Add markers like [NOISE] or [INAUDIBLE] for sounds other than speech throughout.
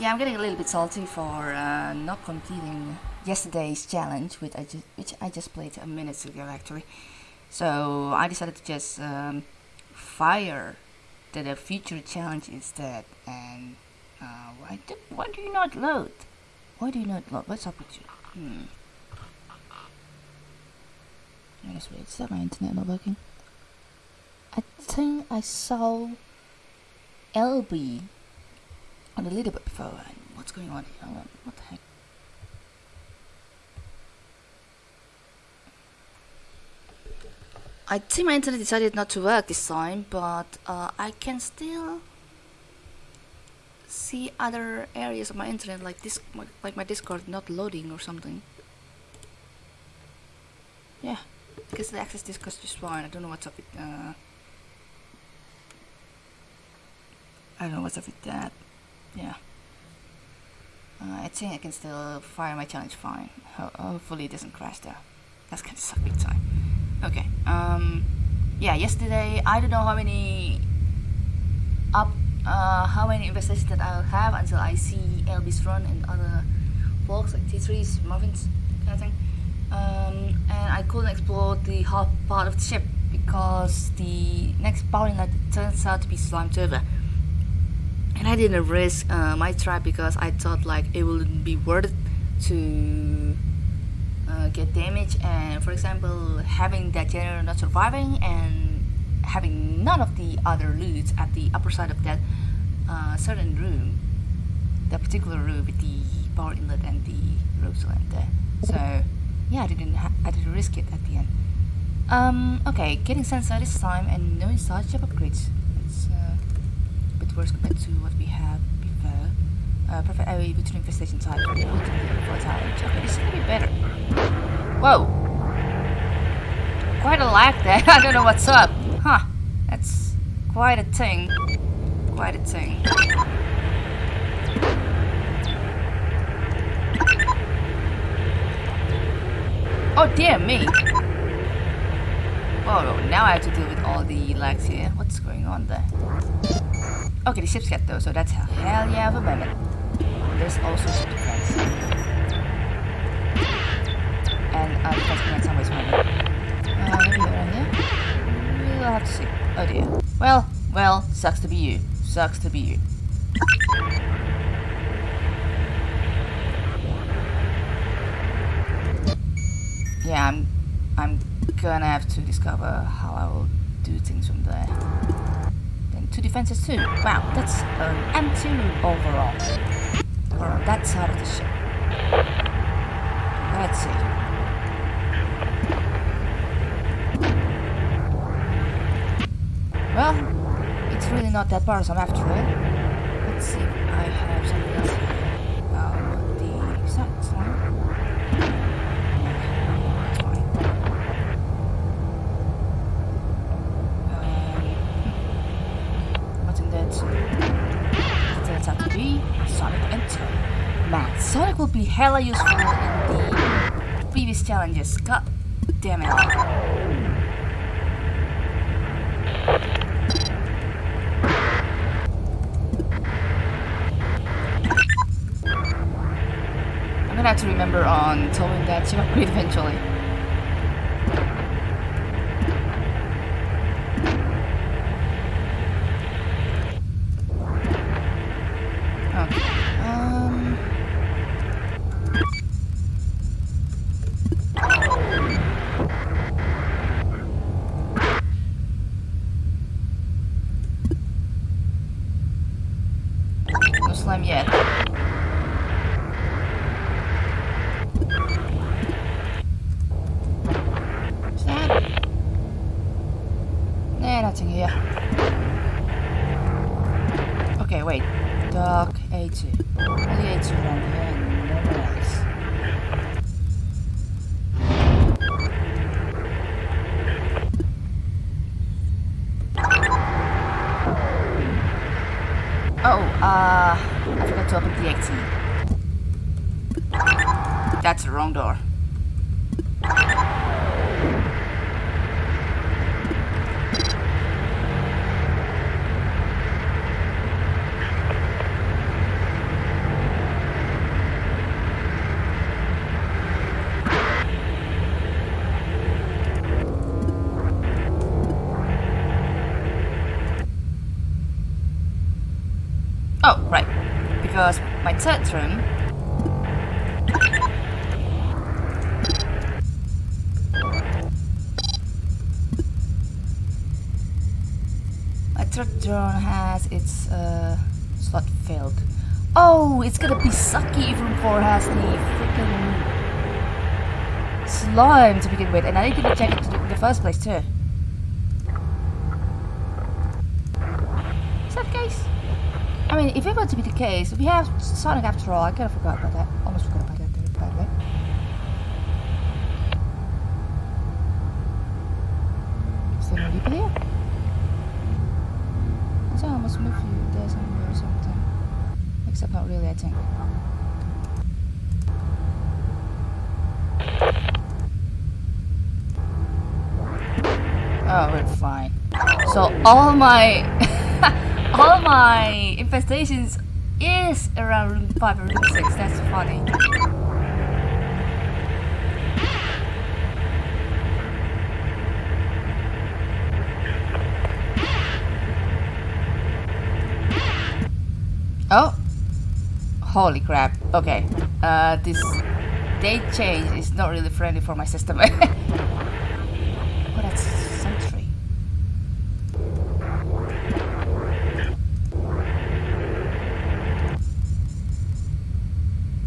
Yeah, I'm getting a little bit salty for uh, not completing yesterday's challenge, which I just which I just played a minute ago actually. So I decided to just um, fire the, the future challenge instead. And uh, why do why do you not load? Why do you not load? What's up with you? Hmm. I guess wait, is that my internet not working? I think I saw LB a little bit before. What's going on here? What- the heck? I think my internet decided not to work this time, but uh, I can still see other areas of my internet, like this, like my Discord not loading or something. Yeah, because the access Discord just fine. I don't know what's up with. Uh, I don't know what's up with that. Yeah. Uh, I think I can still fire my challenge fine. Ho- hopefully it doesn't crash though. That's gonna suck big time. Okay. Um. Yeah. Yesterday, I don't know how many up, uh, how many investigations that I'll have until I see LB's run and other folks like T3s, Muffins, kind of thing. Um, and I couldn't explore the half part of the ship because the next power inlet turns out to be Slime Turbo and I didn't risk uh, my try because I thought like it wouldn't be worth to uh, get damage and for example having that generator not surviving and having none of the other loot at the upper side of that uh, certain room that particular room with the power inlet and the rope line there. So yeah I didn't I didn't risk it at the end. Um okay getting sensor this time and no ship upgrades bit worse compared to what we had before. Uh, perfect area between infestation type and volatile. Okay, this is gonna be better. Whoa! Quite a lag there. [LAUGHS] I don't know what's up. Huh? That's quite a thing. Quite a thing. Oh dear me! Oh, now I have to deal with all the lags here. What's going on there? Okay, the ship's got though, so that's hell yeah of a moment. There's also ship defense. And uh, defense command fine. Uh, maybe around here? We'll have to see. Oh dear. Well, well, sucks to be you. Sucks to be you. Yeah, I'm, I'm gonna have to discover how I will do things from there. Two defenses too. Wow, that's an M2 overall. Or on that side of the ship. Let's see. Well, it's really not that bothersome after all. Let's see I have something else Sonic Enter. Man, Sonic will be hella useful in the previous challenges. God damn it. I'm gonna have to remember on towing that ship upgrade eventually. Yet. wrong door. Oh, right. Because my third room third drone has its uh, slot filled. Oh, it's gonna be sucky if room 4 has the freaking slime to begin with, and I didn't check it in the first place too. Is that the case? I mean, if it were to be the case, we have Sonic after all. I kind of forgot about that. Almost forgot about that, by the way. Is there people here? Must move you something. Except not really, I think. Oh, we're fine. So all my [LAUGHS] all my infestations is around room 5 or room 6. That's funny. Oh! Holy crap. Okay. Uh, this date change is not really friendly for my system. [LAUGHS] oh, that's Sentry.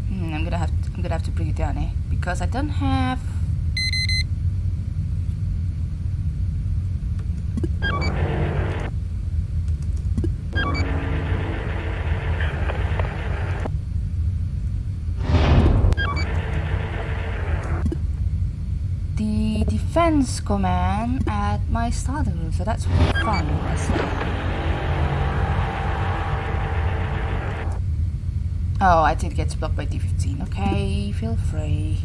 Hmm, I'm gonna have to, I'm gonna have to bring it down, eh? Because I don't have. the command at my starting room, so that's fun. Oh, I think get blocked by D15. Okay, feel free.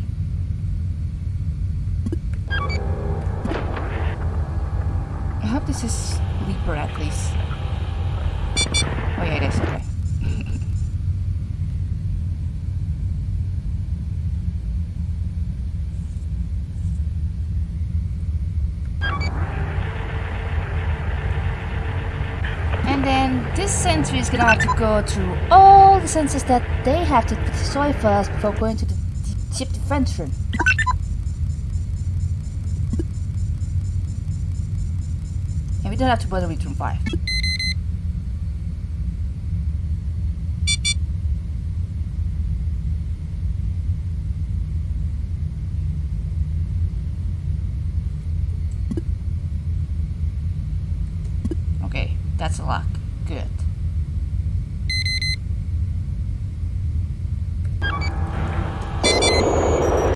I hope this is Reaper at least. Oh yeah, it is, okay. And then this sentry is gonna have to go through all the sensors that they have to destroy first before going to the ship defense room. And we don't have to bother with room 5. Okay, that's a lock. Good.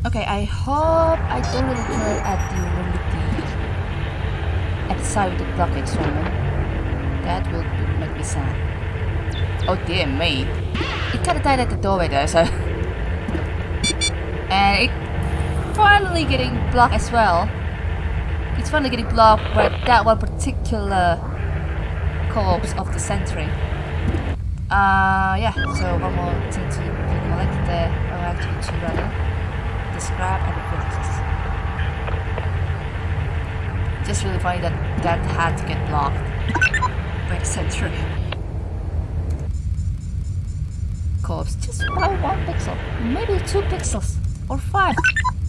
Okay, I hope I don't really kill at the at the side of the blockade woman. That will make me sad. Oh dear me. It kinda died at the doorway there, so [LAUGHS] and it finally getting blocked as well. It's finally getting blocked by that one particular corpse of the sentry. Uh, yeah, so one more thing to actually two rather. The scrap and the princess. Just really funny that that had to get blocked by the sentry. Corpse just by one pixel, maybe two pixels, or five,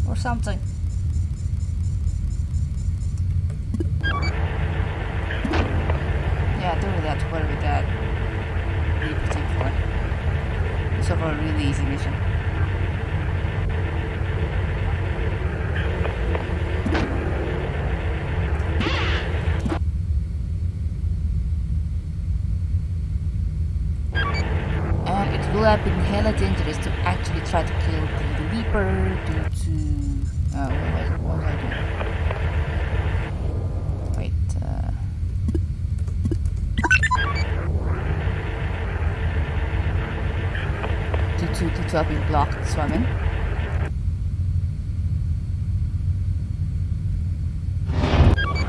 or something. Yeah, have to worry with that. Really particular. It's a really easy mission. And it will have been hella dangerous to actually try to kill the Reaper due to... Oh, what was, what was I doing? Wait, uh... due to, to being blocked swimming.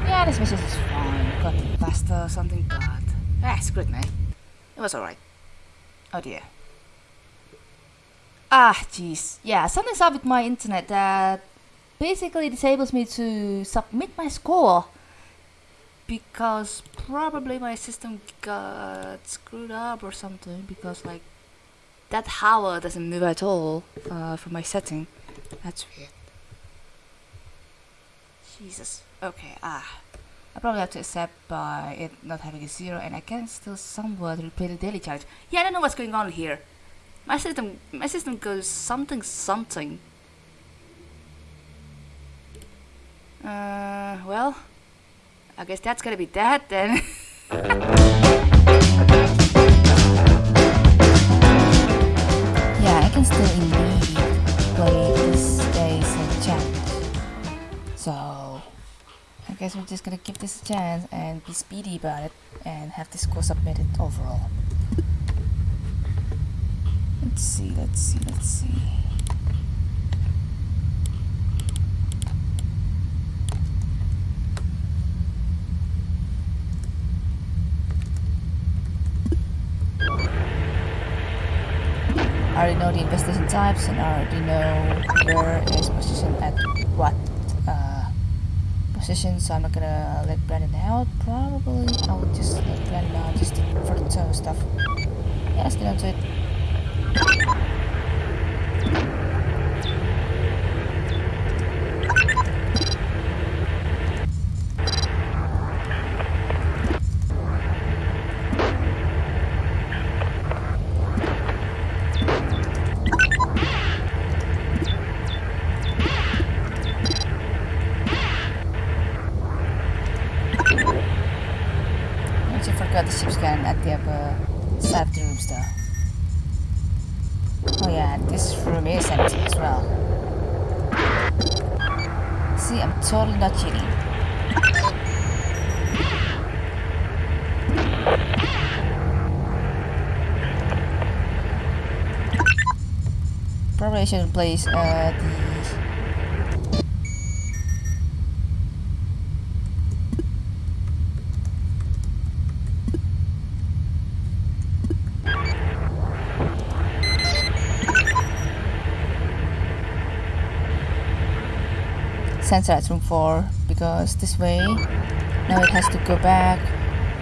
Yeah, this mission is fine. Got faster or something, but ah, it's good, man. It was alright. Oh dear. Ah, jeez. Yeah, something's up with my internet that basically disables me to submit my score because probably my system got screwed up or something because like that howl doesn't move at all uh, from my setting. That's weird. Jesus. Okay, ah. I probably have to accept by it not having a zero and I can still somewhat replay the daily challenge. Yeah, I don't know what's going on here. My system my system goes something something. Uh well I guess that's gonna be that then. [LAUGHS] still indeed play this day's challenge. So, I guess we're just gonna give this a chance and be speedy about it and have this score submitted overall. Let's see, let's see, let's see. Already know the investigation types and I already know where is position at what uh, position so I'm not gonna let Brandon out. Probably I will just let Brandon out just for the stuff. Yeah let's get onto it got the ship's cannon at the upper side of the rooms though. Oh yeah, this room is empty as well. Totally not cheating. Probably I should place uh, the sensor at room 4 because this way now it has to go back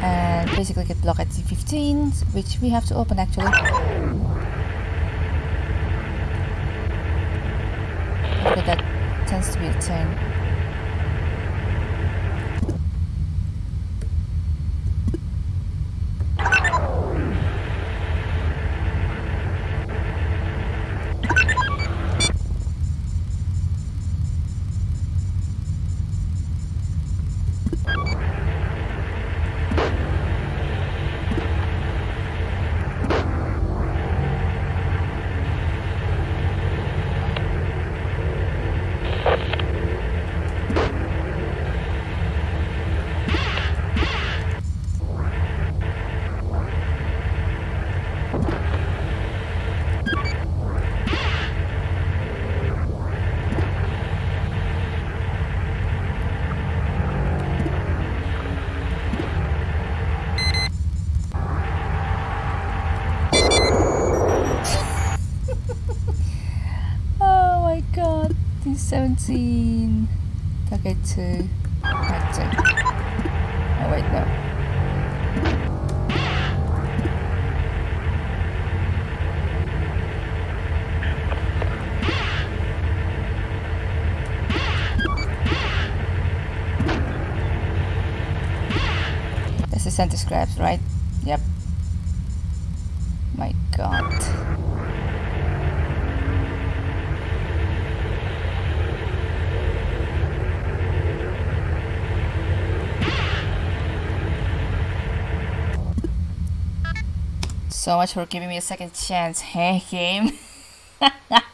and basically get blocked at C15 which we have to open actually. But that tends to be the same god, he's 17. Target 2. Active. Oh wait, no. That's the center scraps, right? Yep. My god. So much for giving me a second chance, hey game. [LAUGHS]